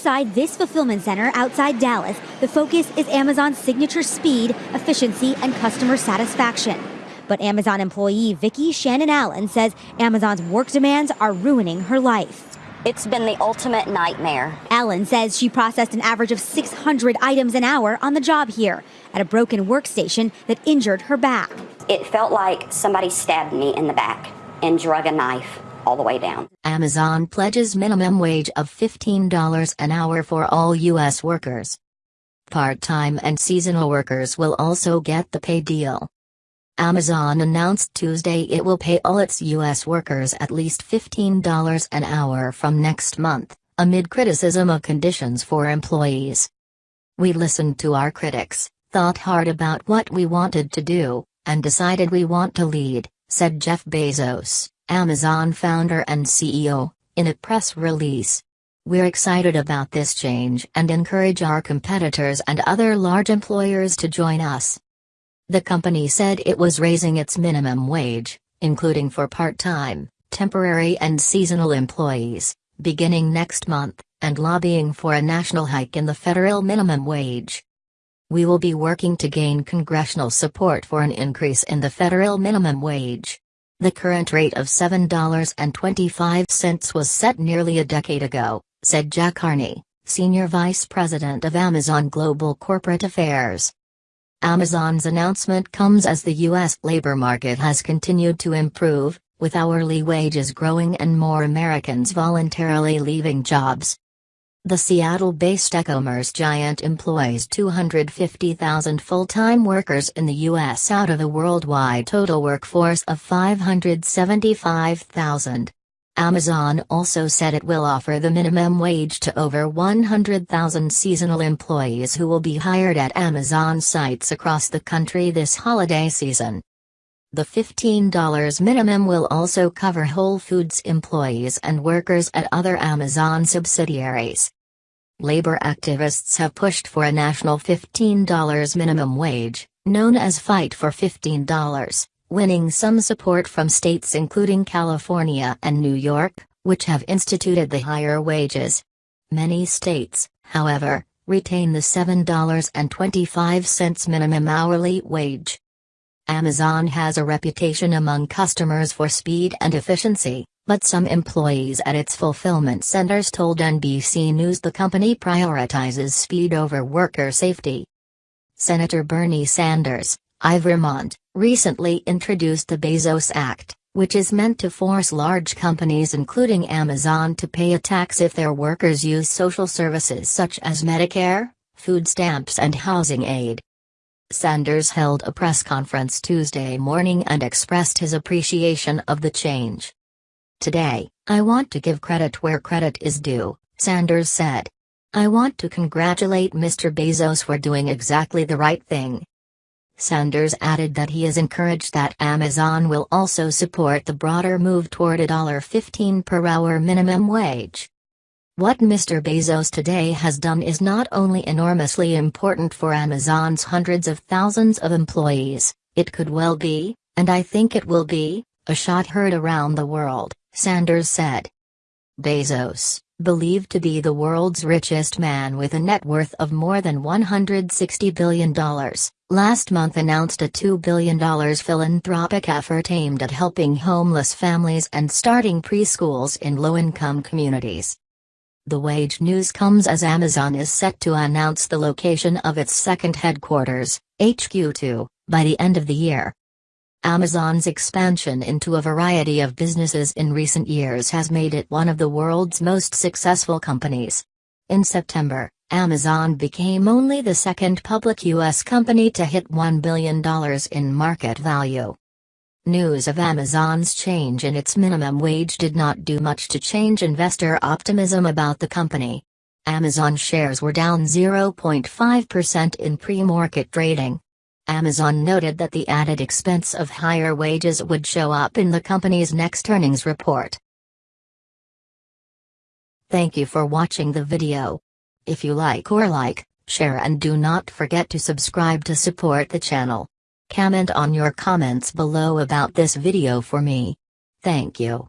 Inside this fulfillment center outside Dallas, the focus is Amazon's signature speed, efficiency, and customer satisfaction. But Amazon employee Vicki Shannon Allen says Amazon's work demands are ruining her life. It's been the ultimate nightmare. Allen says she processed an average of 600 items an hour on the job here at a broken workstation that injured her back. It felt like somebody stabbed me in the back and drug a knife all the way down. Amazon pledges minimum wage of $15 an hour for all U.S. workers. Part-time and seasonal workers will also get the pay deal. Amazon announced Tuesday it will pay all its U.S. workers at least $15 an hour from next month, amid criticism of conditions for employees. We listened to our critics, thought hard about what we wanted to do, and decided we want to lead, said Jeff Bezos. Amazon founder and CEO, in a press release. We're excited about this change and encourage our competitors and other large employers to join us. The company said it was raising its minimum wage, including for part-time, temporary and seasonal employees, beginning next month, and lobbying for a national hike in the federal minimum wage. We will be working to gain congressional support for an increase in the federal minimum wage. The current rate of $7.25 was set nearly a decade ago, said Jay Carney, Senior Vice President of Amazon Global Corporate Affairs. Amazon's announcement comes as the U.S. labor market has continued to improve, with hourly wages growing and more Americans voluntarily leaving jobs. The Seattle-based e-commerce giant employs 250,000 full-time workers in the U.S. out of a worldwide total workforce of 575,000. Amazon also said it will offer the minimum wage to over 100,000 seasonal employees who will be hired at Amazon sites across the country this holiday season. The $15 minimum will also cover Whole Foods employees and workers at other Amazon subsidiaries. Labor activists have pushed for a national $15 minimum wage, known as Fight for $15, winning some support from states including California and New York, which have instituted the higher wages. Many states, however, retain the $7.25 minimum hourly wage. Amazon has a reputation among customers for speed and efficiency, but some employees at its fulfillment centers told NBC News the company prioritizes speed over worker safety. Senator Bernie Sanders, I Vermont, recently introduced the Bezos Act, which is meant to force large companies including Amazon to pay a tax if their workers use social services such as Medicare, food stamps and housing aid. Sanders held a press conference Tuesday morning and expressed his appreciation of the change. Today, I want to give credit where credit is due, Sanders said. I want to congratulate Mr. Bezos for doing exactly the right thing. Sanders added that he is encouraged that Amazon will also support the broader move toward a $15 per hour minimum wage. What Mr. Bezos today has done is not only enormously important for Amazon's hundreds of thousands of employees, it could well be, and I think it will be, a shot heard around the world, Sanders said. Bezos, believed to be the world's richest man with a net worth of more than $160 billion, last month announced a $2 billion philanthropic effort aimed at helping homeless families and starting preschools in low-income communities. The wage news comes as Amazon is set to announce the location of its second headquarters, HQ2, by the end of the year. Amazon's expansion into a variety of businesses in recent years has made it one of the world's most successful companies. In September, Amazon became only the second public U.S. company to hit $1 billion in market value. News of Amazon's change in its minimum wage did not do much to change investor optimism about the company. Amazon shares were down 0.5% in pre-market trading. Amazon noted that the added expense of higher wages would show up in the company's next earnings report. Thank you for watching the video. If you like or like, share and do not forget to subscribe to support the channel. Comment on your comments below about this video for me. Thank you.